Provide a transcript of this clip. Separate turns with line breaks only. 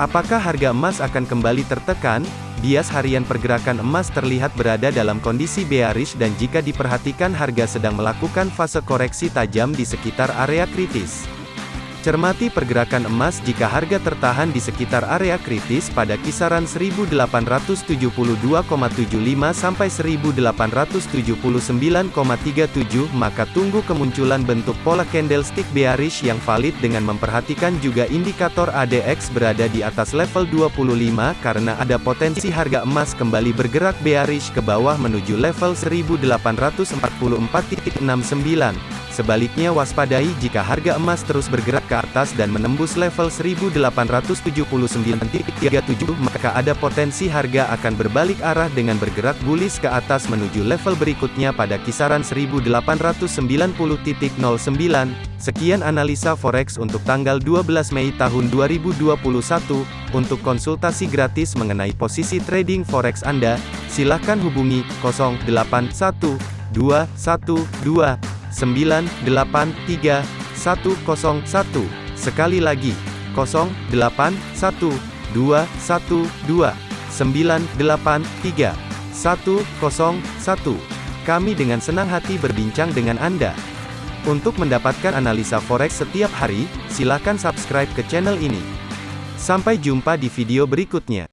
Apakah harga emas akan kembali tertekan? Bias harian pergerakan emas terlihat berada dalam kondisi bearish dan jika diperhatikan harga sedang melakukan fase koreksi tajam di sekitar area kritis. Cermati pergerakan emas jika harga tertahan di sekitar area kritis pada kisaran 1872,75 sampai 1879,37 maka tunggu kemunculan bentuk pola candlestick bearish yang valid dengan memperhatikan juga indikator ADX berada di atas level 25 karena ada potensi harga emas kembali bergerak bearish ke bawah menuju level 1844.69. Sebaliknya waspadai jika harga emas terus bergerak ke atas dan menembus level 1879.37 maka ada potensi harga akan berbalik arah dengan bergerak bullish ke atas menuju level berikutnya pada kisaran 1890.09. Sekian analisa forex untuk tanggal 12 Mei tahun 2021. Untuk konsultasi gratis mengenai posisi trading forex Anda, silakan hubungi 081212 983 101. Sekali lagi, 081212 983 101. Kami dengan senang hati berbincang dengan Anda. Untuk mendapatkan analisa forex setiap hari, silakan subscribe ke channel ini. Sampai jumpa di video berikutnya.